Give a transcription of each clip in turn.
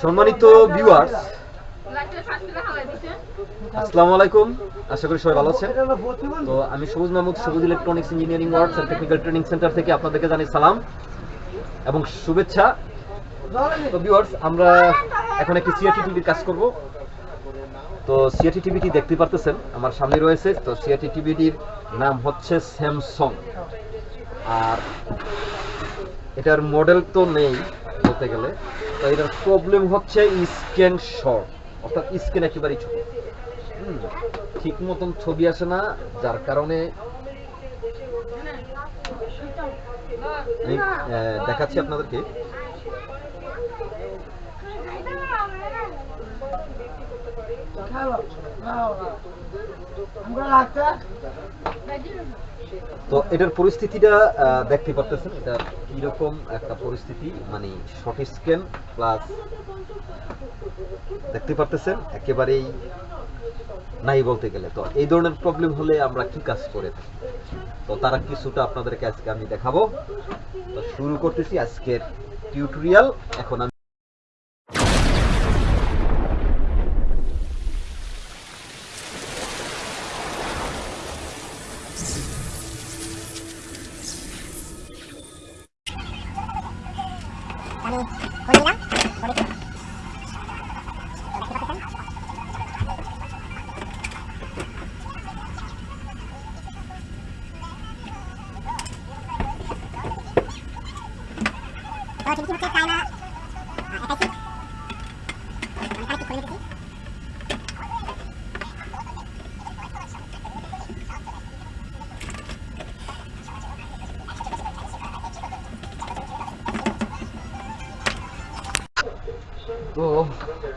সম্মানিত ভিউয়ার্স আসসালামু আলাইকুম। আশা করি সবাই ভালো আছেন। তো আমি Sabuj Mahmud, Sabuj electronics engineering works and technical training centre থেকে আপনাদেরকে জানাই সালাম এবং শুভেচ্ছা। তো ভিউয়ার্স আমরা এখন একটি সিআরটি টিভির কাজ করব। তো সিআরটি টিভিটি দেখতে পারতেছেন, আমার সামনে রয়েছে। তো সিআরটি টিভিটির নাম হচ্ছে স্যামসং আর এটার মডেল তো নেই বলতে গেলে। তো এটার প্রবলেম হচ্ছে স্ক্যান শর্ট অর্থাৎ স্ক্যান একেবারেই ছোট। ঠিক মতন ছবি আসে না, যার কারণে দেখাচ্ছি আপনাদেরকে। তো এটার পরিস্থিতিটা দেখতে পারতেছেন, এটা কীরকম একটা পরিস্থিতি মানে শর্ট স্ক্যান প্লাস দেখতে পারতেছেন, একেবারেই নাই বলতে গেলে। তো এই ধরনের প্রবলেম হলে আমরা কি কাজ করে থাকি? তো তারা কিছুটা আপনাদেরকে আজকে আমি দেখাবো। তো শুরু করতেছি আজকের টিউটোরিয়াল এখন আমি আমি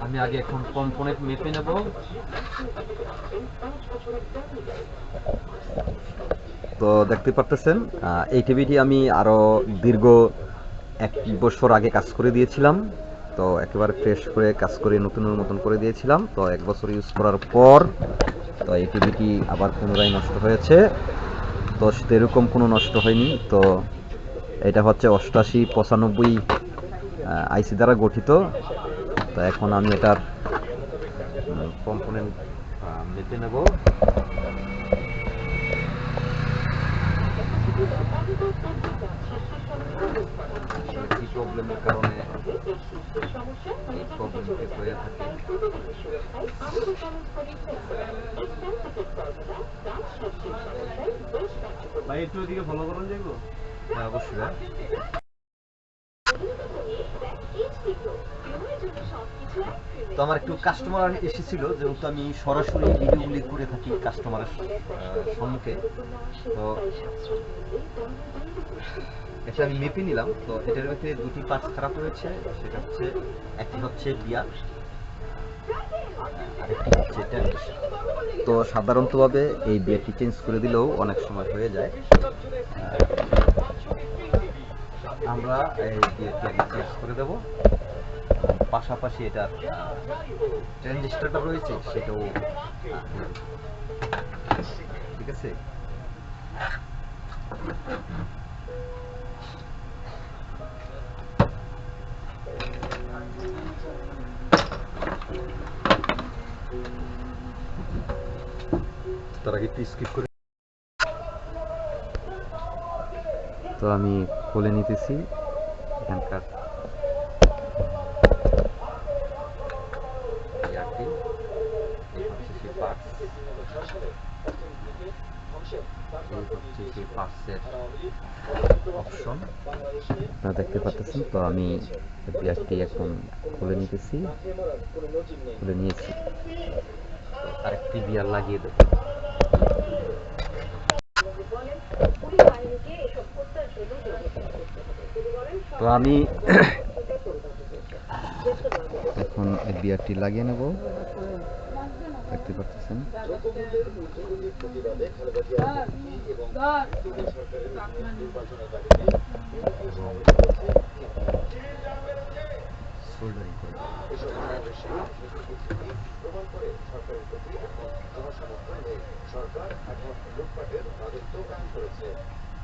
আমি আগে এখন কম্পোনেন্ট মেপে নেব। তো দেখতে পারতেছেন এই টিভিটি আমি আরও দীর্ঘ এক বছর আগে কাজ করে দিয়েছিলাম। তো একেবারে ফ্রেশ করে কাজ করে নতুনের মতন করে দিয়েছিলাম। তো এক বছর ইউজ করার পর, তো এই টিভিটি আবার পুনরায় নষ্ট হয়েছে। তো সেরকম কোনো নষ্ট হয়নি। তো এটা হচ্ছে অষ্টাশি পঁচানব্বই আইসি দ্বারা গঠিত। তো এখন আমি এটার কম্পোনেন্ট মেপে নেব। কি প্রবলেমের কারণে এই প্রবলেমটি হয়ে থাকে? ভাই একটু ওদিকে ফলো করুন যাইবো? হ্যাঁ অবশ্যই তো আমার একটু কাস্টমার এসেছিল, যেহেতু আমি সরাসরি ভিডিওগুলি করে থাকি কাস্টমারের সম্মুখে। তো এটা আমি মেপে নিলাম। তো এটার ভিতরে দুটি পার্টস খারাপ হয়েছে সেটা হচ্ছে, একটি হচ্ছে বিয়ার আরেকটি তো সাধারণতভাবে এই বিয়ারটি চেঞ্জ করে দিলেও অনেক সময় হয়ে যায়। আমরা এই বিয়ারটি চেঞ্জ করে দেব। পাশাপাশি এটার ট্রানজিস্টারটা রয়েছে, সেটাও ঠিক আছে? তার আগে স্কিপ করে। তো আমি খুলে নিতেছি, এখানকার ইয়ারটি এই হচ্ছে দেখতে পাচ্ছেন, তো আমি বিয়ারটি এখন খুলে নিতেছি। খুলে নিয়েছি। আরেকটি বিয়ার লাগিয়ে দেবো। তো আমি এখন বিয়ারটি লাগিয়ে নেব। দেখতে পাচ্ছেন সোল্ডারিং করে দেব। সুগন্ধি কাম করে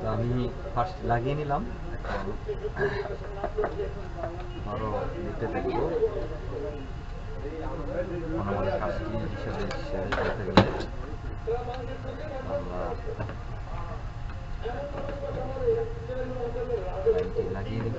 তো আমি ফার্স্ট লাগিয়ে নিলাম। এখন আরও দিতে দেখব এখন আমাদের কাজটি হিসেবে শেষ করতে গেলে আমরা লাগিয়ে নিব।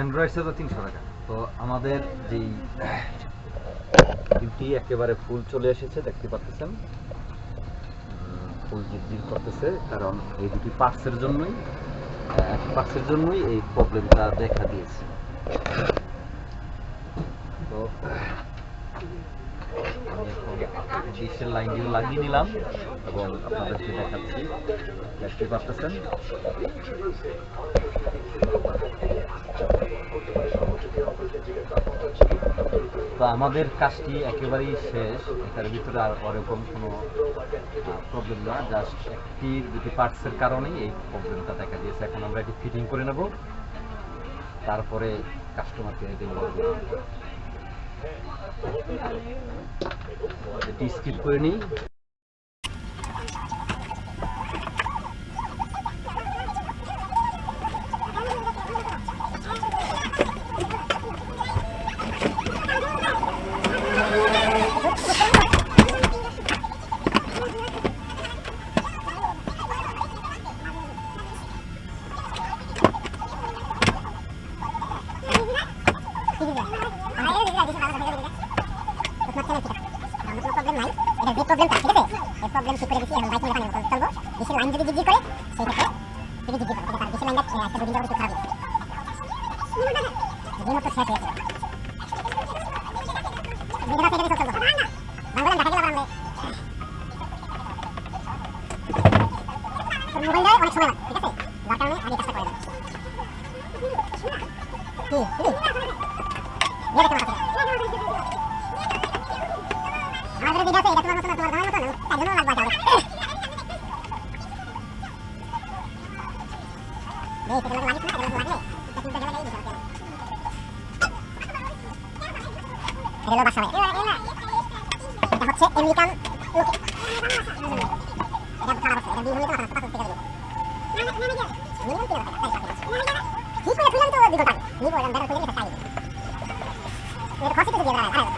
অ্যান্ড্রয়েড সেটা তিনশো টাকা। তো আমাদের যেই ডিউটি একেবারে ফুল চলে এসেছে, দেখতে পাচ্ছেন। ফুল জিরজির করতেছে, কারণ এই দুটি পার্টসের জন্যই, এক পার্টসের জন্যই এই প্রবলেমটা দেখা দিয়েছে। তো আমাদের কাজটি একেবারেই শেষ। এটার ভিতরে আর ওরকম কোনো প্রবলেম না জাস্ট একটি দুটি পার্টসের কারণেই এই প্রবলেমটা দেখা দিয়েছে। এখন আমরা এটি ফিটিং করে নেব। তারপরে কাস্টমারকে দেবো এটি স্কিপ করে নিই মোবাইলটা অনেক সময় লাগে ঠিক আছে যার কারণে আমি কাজটা করে দিচ্ছি কি কি দিয়ে দেখতে পাচ্ছি আমাদের ভিডিও আছে এটা তোমার মতো না তোমার ধারণার মতো না তাই জন্য লাগবে আগে এই এটা লাগিস না এটা লাগলে এটা কিন্তু গেলে এই দিতে হবে এটা হলো বাসা এটা হচ্ছে আমেরিকান লোকে এটা খারাপ আছে এটা দিয়ে হলে তো মাথা পাতা থেকে যাবে মিনিমাম তিন হাজার টাকা ঠিক করে ফেললাম তো দুটো টাকা নিবো এরকম ব্যাটার ফেলে টাকা এটা খরচ তো দিয়ে দেওয়া